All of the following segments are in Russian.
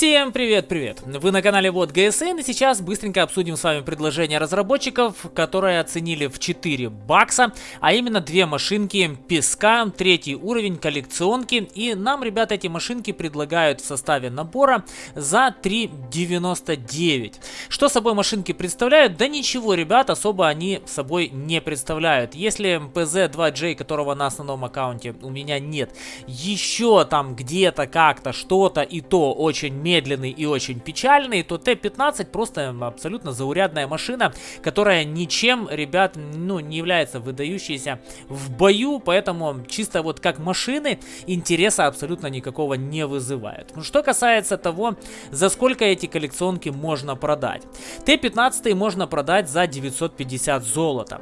Всем привет-привет! Вы на канале Вот ГСН и сейчас быстренько обсудим с вами предложение разработчиков, которые оценили в 4 бакса, а именно две машинки песка, третий уровень коллекционки и нам, ребята, эти машинки предлагают в составе набора за 3,99. Что собой машинки представляют? Да ничего, ребят, особо они собой не представляют. Если PZ2J, которого на основном аккаунте у меня нет, еще там где-то как-то что-то и то очень медленный и очень печальный, то Т-15 просто абсолютно заурядная машина, которая ничем, ребят, ну, не является выдающейся в бою, поэтому чисто вот как машины интереса абсолютно никакого не вызывает. Ну, что касается того, за сколько эти коллекционки можно продать. Т-15 можно продать за 950 золота,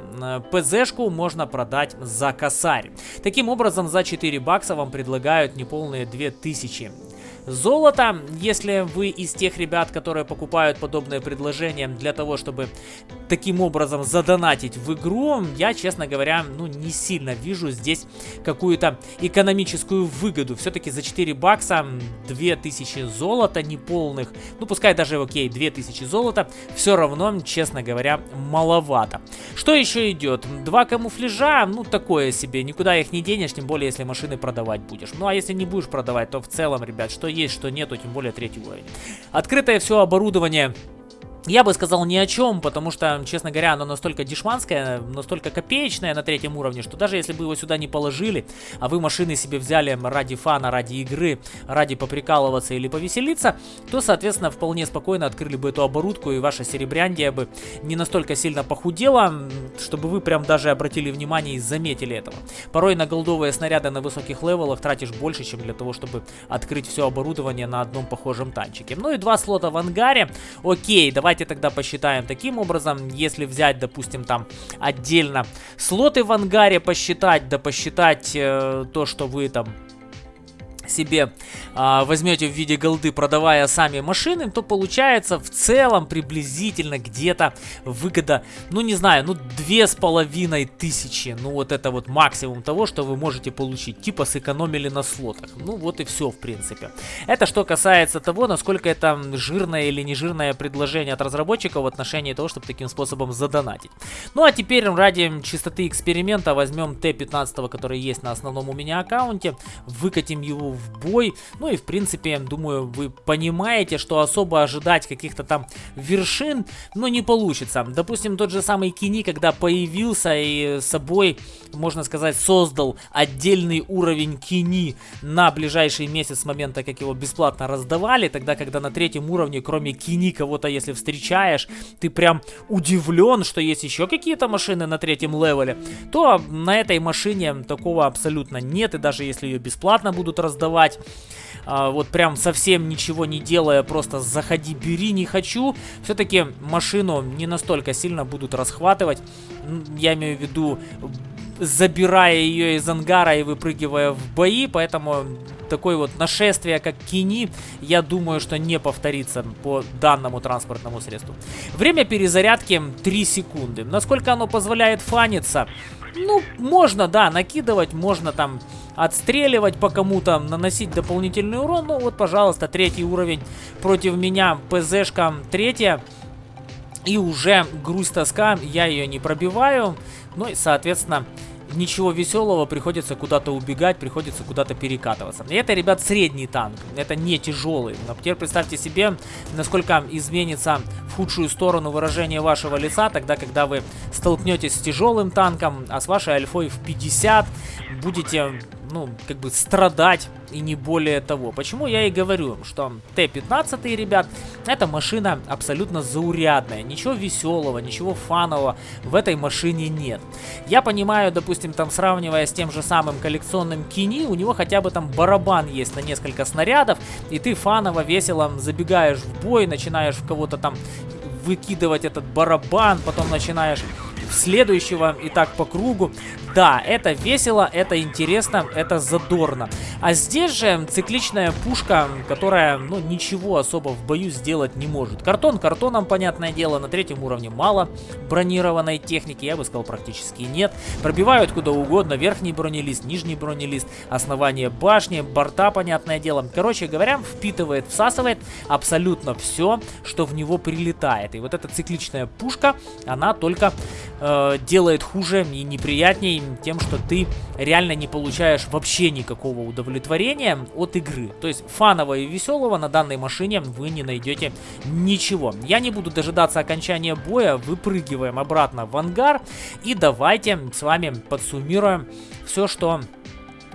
ПЗшку можно продать за косарь. Таким образом, за 4 бакса вам предлагают неполные 2000 золота. Если вы из тех ребят, которые покупают подобные предложения для того, чтобы таким образом задонатить в игру, я, честно говоря, ну не сильно вижу здесь какую-то экономическую выгоду. Все-таки за 4 бакса 2000 золота неполных, ну пускай даже окей, 2000 золота, все равно, честно говоря, маловато. Что еще идет? Два камуфляжа, ну такое себе, никуда их не денешь, тем более если машины продавать будешь. Ну а если не будешь продавать, то в целом, ребят, что есть, что нету, тем более третий уровень. Открытое все оборудование я бы сказал ни о чем, потому что, честно говоря, оно настолько дешманское, настолько копеечное на третьем уровне, что даже если бы его сюда не положили, а вы машины себе взяли ради фана, ради игры, ради поприкалываться или повеселиться, то, соответственно, вполне спокойно открыли бы эту оборудку, и ваша серебряндия бы не настолько сильно похудела, чтобы вы прям даже обратили внимание и заметили этого. Порой на голдовые снаряды на высоких левелах тратишь больше, чем для того, чтобы открыть все оборудование на одном похожем танчике. Ну и два слота в ангаре. Окей, давай Давайте тогда посчитаем таким образом, если взять, допустим, там отдельно слоты в ангаре посчитать, да посчитать э, то, что вы там себе а, возьмете в виде голды, продавая сами машины, то получается в целом приблизительно где-то выгода, ну не знаю, ну две с половиной тысячи. Ну вот это вот максимум того, что вы можете получить. Типа сэкономили на слотах. Ну вот и все в принципе. Это что касается того, насколько это жирное или не жирное предложение от разработчиков в отношении того, чтобы таким способом задонатить. Ну а теперь ради чистоты эксперимента возьмем Т-15, который есть на основном у меня аккаунте, выкатим его в бой. Ну и в принципе, думаю, вы понимаете, что особо ожидать каких-то там вершин, ну не получится. Допустим, тот же самый Кини, когда появился и собой, можно сказать, создал отдельный уровень Кини на ближайший месяц с момента, как его бесплатно раздавали, тогда, когда на третьем уровне, кроме Кини, кого-то если встречаешь, ты прям удивлен, что есть еще какие-то машины на третьем левеле, то на этой машине такого абсолютно нет, и даже если ее бесплатно будут раздавать, продавать. А, вот прям совсем ничего не делая, просто заходи, бери, не хочу. Все-таки машину не настолько сильно будут расхватывать. Я имею в виду забирая ее из ангара и выпрыгивая в бои, поэтому такое вот нашествие, как Кини, я думаю, что не повторится по данному транспортному средству. Время перезарядки 3 секунды. Насколько оно позволяет фаниться? Ну, можно, да, накидывать, можно там отстреливать по кому-то, наносить дополнительный урон. Ну вот, пожалуйста, третий уровень против меня, ПЗшка третья. И уже грусть тоска, я ее не пробиваю. Ну и, соответственно, ничего веселого, приходится куда-то убегать, приходится куда-то перекатываться. И это, ребят, средний танк, это не тяжелый. Но теперь представьте себе, насколько изменится в худшую сторону выражение вашего лица, тогда, когда вы столкнетесь с тяжелым танком, а с вашей альфой в 50 будете ну, как бы страдать и не более того. Почему я и говорю, что Т-15, ребят, это машина абсолютно заурядная. Ничего веселого, ничего фанового в этой машине нет. Я понимаю, допустим, там сравнивая с тем же самым коллекционным Кини, у него хотя бы там барабан есть на несколько снарядов, и ты фаново, весело забегаешь в бой, начинаешь в кого-то там выкидывать этот барабан, потом начинаешь следующего и так по кругу. Да, это весело, это интересно, это задорно. А здесь же цикличная пушка, которая, ну, ничего особо в бою сделать не может. Картон картоном, понятное дело, на третьем уровне мало бронированной техники, я бы сказал, практически нет. Пробивают куда угодно, верхний бронелист, нижний бронелист, основание башни, борта, понятное дело. Короче говоря, впитывает, всасывает абсолютно все, что в него прилетает. И вот эта цикличная пушка, она только э, делает хуже и неприятней тем, что ты реально не получаешь вообще никакого удовлетворения от игры. То есть фанового и веселого на данной машине вы не найдете ничего. Я не буду дожидаться окончания боя, выпрыгиваем обратно в ангар и давайте с вами подсуммируем все, что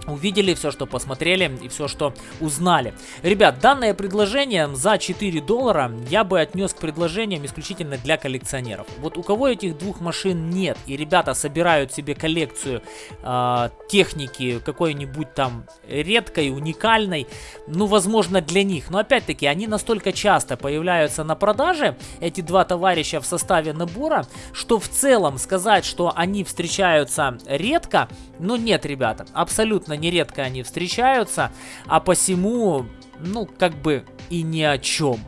увидели, все, что посмотрели и все, что узнали. Ребят, данное предложение за 4 доллара я бы отнес к предложениям исключительно для коллекционеров. Вот у кого этих двух машин нет, и ребята собирают себе коллекцию э, техники какой-нибудь там редкой, уникальной, ну, возможно, для них. Но опять-таки, они настолько часто появляются на продаже, эти два товарища в составе набора, что в целом сказать, что они встречаются редко, ну, нет, ребята, абсолютно достаточно нередко они встречаются, а посему, ну, как бы и ни о чем.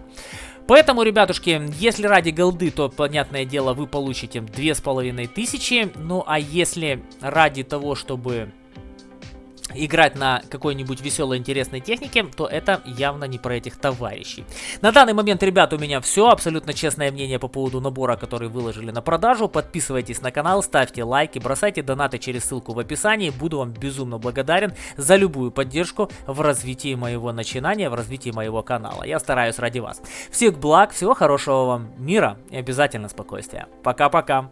Поэтому, ребятушки, если ради голды, то, понятное дело, вы получите две с половиной тысячи. Ну, а если ради того, чтобы играть на какой-нибудь веселой, интересной технике, то это явно не про этих товарищей. На данный момент, ребят, у меня все. Абсолютно честное мнение по поводу набора, который выложили на продажу. Подписывайтесь на канал, ставьте лайки, бросайте донаты через ссылку в описании. Буду вам безумно благодарен за любую поддержку в развитии моего начинания, в развитии моего канала. Я стараюсь ради вас. Всех благ, всего хорошего вам, мира и обязательно спокойствия. Пока-пока.